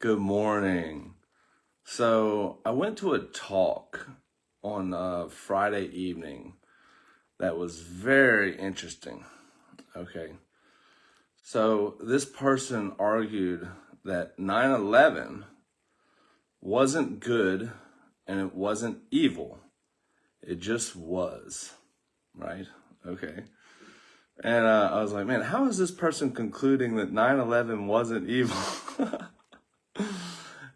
Good morning. So I went to a talk on uh, Friday evening that was very interesting. Okay. So this person argued that 9 11 wasn't good and it wasn't evil. It just was. Right? Okay. And uh, I was like, man, how is this person concluding that 9 11 wasn't evil?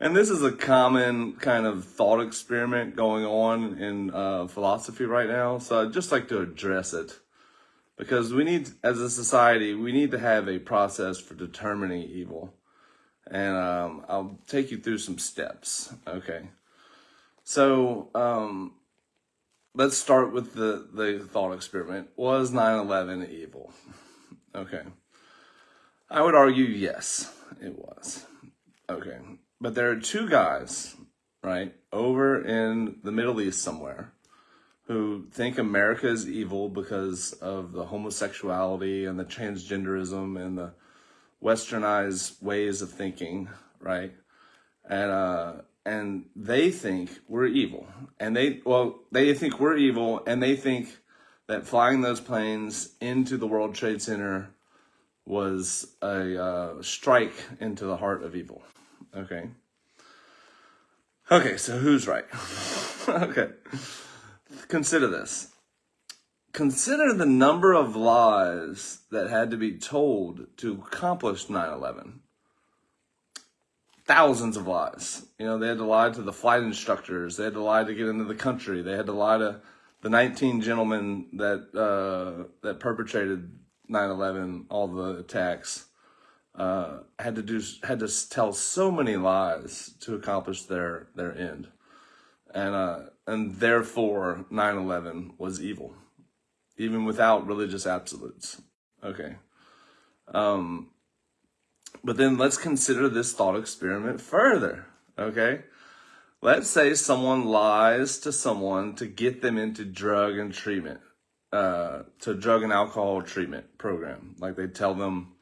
and this is a common kind of thought experiment going on in uh, philosophy right now. So I'd just like to address it because we need, as a society, we need to have a process for determining evil. And um, I'll take you through some steps. Okay. So um, let's start with the, the thought experiment. Was 9 11 evil? Okay. I would argue yes, it was. Okay. But there are two guys, right, over in the Middle East somewhere who think America is evil because of the homosexuality and the transgenderism and the westernized ways of thinking, right? And uh and they think we're evil. And they well, they think we're evil and they think that flying those planes into the World Trade Center was a uh, strike into the heart of evil. Okay. Okay, so who's right? okay. Consider this. Consider the number of lies that had to be told to accomplish 9 11. Thousands of lies. You know, they had to lie to the flight instructors, they had to lie to get into the country, they had to lie to the 19 gentlemen that, uh, that perpetrated 9 11, all the attacks uh, had to do had to tell so many lies to accomplish their their end, and uh, and therefore 9/11 was evil, even without religious absolutes. Okay, um, but then let's consider this thought experiment further. Okay, let's say someone lies to someone to get them into drug and treatment, uh, to drug and alcohol treatment program, like they tell them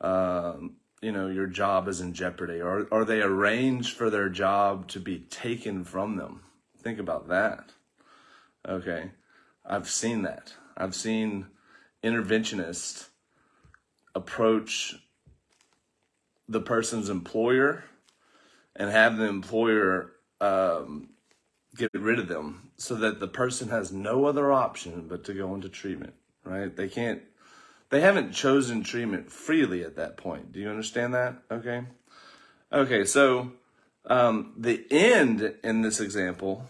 um, you know, your job is in jeopardy or, or they arrange for their job to be taken from them. Think about that. Okay. I've seen that. I've seen interventionists approach the person's employer and have the employer um, get rid of them so that the person has no other option but to go into treatment, right? They can't they haven't chosen treatment freely at that point. Do you understand that? Okay. Okay, so um, the end in this example,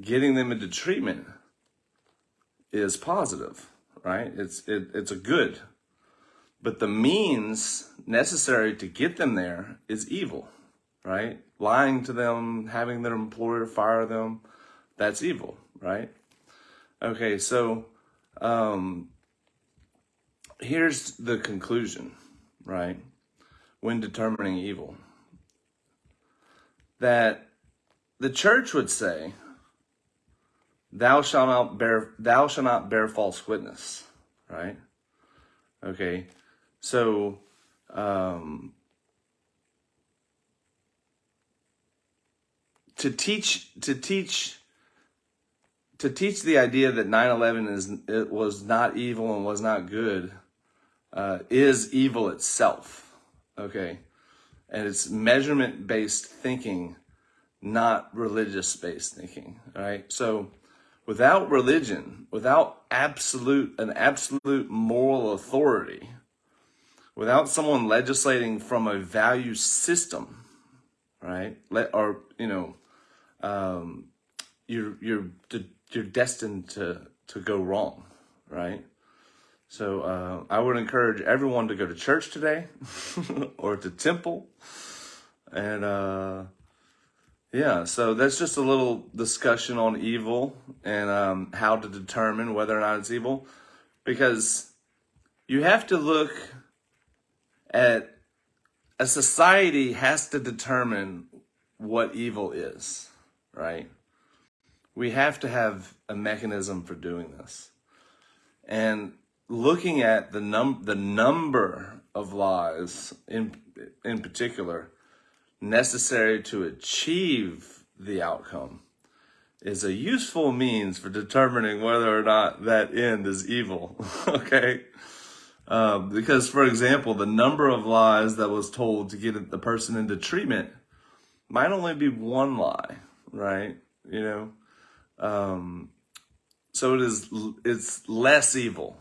getting them into treatment, is positive, right? It's it, it's a good, but the means necessary to get them there is evil, right? Lying to them, having their employer fire them, that's evil, right? Okay, so um, here's the conclusion, right? When determining evil, that the church would say, "Thou shalt not bear, thou shalt not bear false witness," right? Okay, so um, to teach to teach to teach the idea that 9-11 is it was not evil and was not good uh, is evil itself, okay? And it's measurement based thinking, not religious based thinking, all right? So without religion, without absolute, an absolute moral authority, without someone legislating from a value system, right? Let, or, you know, um, you're, you're, you're destined to, to go wrong, right? So uh, I would encourage everyone to go to church today or to temple. And uh, yeah, so that's just a little discussion on evil and um, how to determine whether or not it's evil. Because you have to look at a society has to determine what evil is, right? We have to have a mechanism for doing this. And looking at the num the number of lies in in particular necessary to achieve the outcome is a useful means for determining whether or not that end is evil. okay? Um, because, for example, the number of lies that was told to get the person into treatment might only be one lie, right? You know, um, so it is. It's less evil,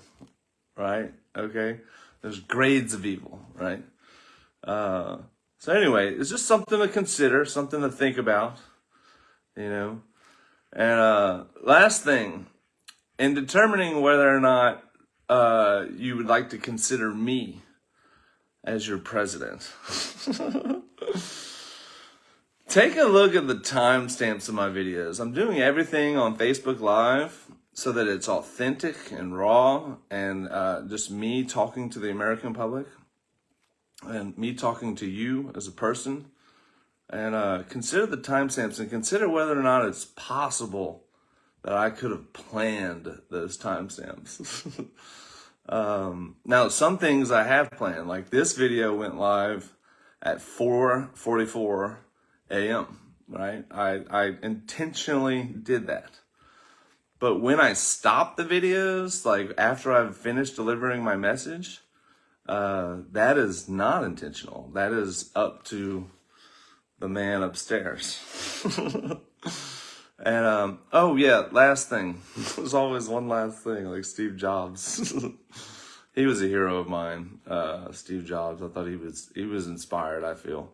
right? Okay, there's grades of evil, right? Uh, so anyway, it's just something to consider, something to think about, you know. And uh, last thing, in determining whether or not uh, you would like to consider me as your president. Take a look at the timestamps of my videos. I'm doing everything on Facebook Live so that it's authentic and raw and uh, just me talking to the American public and me talking to you as a person. And uh, consider the timestamps and consider whether or not it's possible that I could have planned those timestamps. um, now, some things I have planned, like this video went live at 4.44 a.m., right? I, I intentionally did that. But when I stop the videos, like after I've finished delivering my message, uh, that is not intentional. That is up to the man upstairs. And um, oh yeah, last thing. There's always one last thing, like Steve Jobs. he was a hero of mine, uh, Steve Jobs. I thought he was he was inspired. I feel.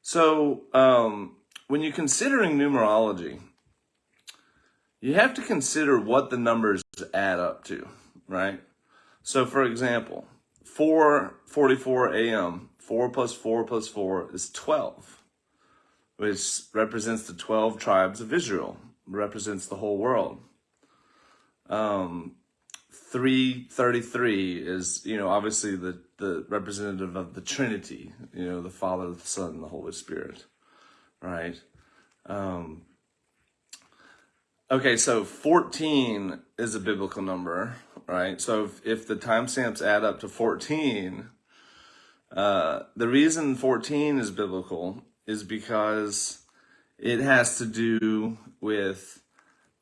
So um, when you're considering numerology, you have to consider what the numbers add up to, right? So for example, 4:44 a.m. 4 plus 4 plus 4 is 12 which represents the 12 tribes of Israel, represents the whole world. Um, 333 is, you know, obviously the, the representative of the Trinity, you know, the Father, the Son, and the Holy Spirit, right? Um, okay, so 14 is a biblical number, right? So if, if the timestamps add up to 14, uh, the reason 14 is biblical is because it has to do with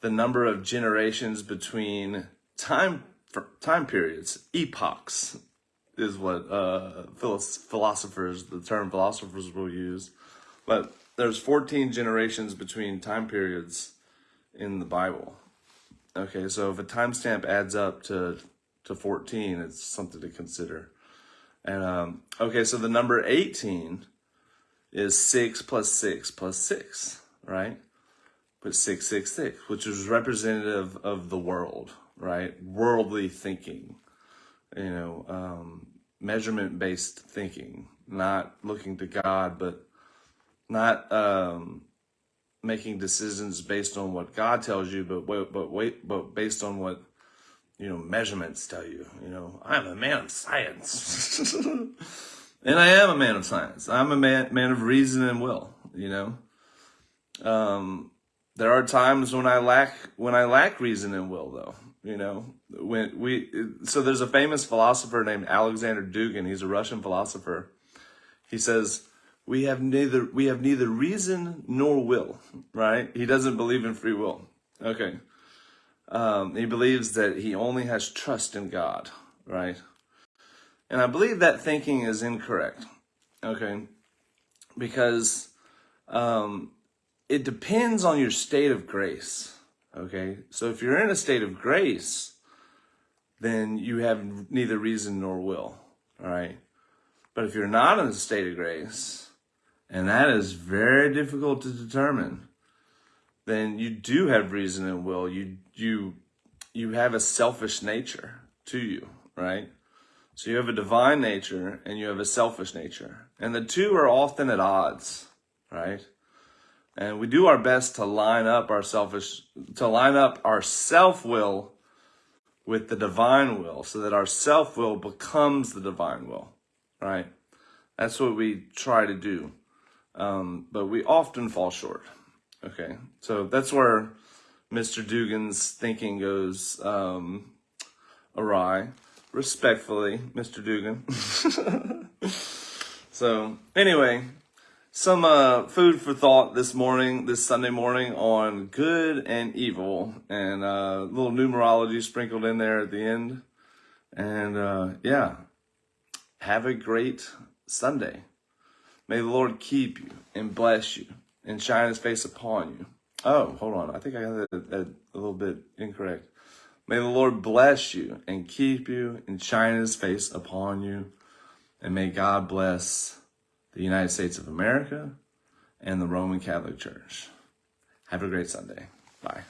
the number of generations between time time periods, epochs is what uh, philosophers, the term philosophers will use. But there's 14 generations between time periods in the Bible. Okay, so if a timestamp adds up to, to 14, it's something to consider. And um, okay, so the number 18 is 6 plus 6 plus 6, right? But 666, which is representative of the world, right? Worldly thinking, you know, um, measurement based thinking, not looking to God, but not um, making decisions based on what God tells you, but wait, but wait, but based on what you know measurements tell you. You know, I'm a man of science. And I am a man of science. I'm a man, man of reason and will, you know. Um, there are times when I lack, when I lack reason and will though, you know, when we, so there's a famous philosopher named Alexander Dugin. He's a Russian philosopher. He says, we have neither, we have neither reason nor will, right? He doesn't believe in free will. Okay. Um, he believes that he only has trust in God, right? And I believe that thinking is incorrect, okay? Because um, it depends on your state of grace, okay? So if you're in a state of grace, then you have neither reason nor will, all right? But if you're not in a state of grace, and that is very difficult to determine, then you do have reason and will. You you you have a selfish nature to you, right? So you have a divine nature and you have a selfish nature. And the two are often at odds, right? And we do our best to line up our selfish, to line up our self-will with the divine will so that our self-will becomes the divine will, right? That's what we try to do. Um, but we often fall short. Okay. So that's where Mr. Dugin's thinking goes um, awry respectfully, Mr. Dugin. so anyway, some uh, food for thought this morning, this Sunday morning on good and evil, and uh, a little numerology sprinkled in there at the end. And uh, yeah, have a great Sunday. May the Lord keep you and bless you and shine his face upon you. Oh, hold on. I think I got that, that a little bit incorrect. May the Lord bless you and keep you and shine his face upon you. And may God bless the United States of America and the Roman Catholic Church. Have a great Sunday. Bye.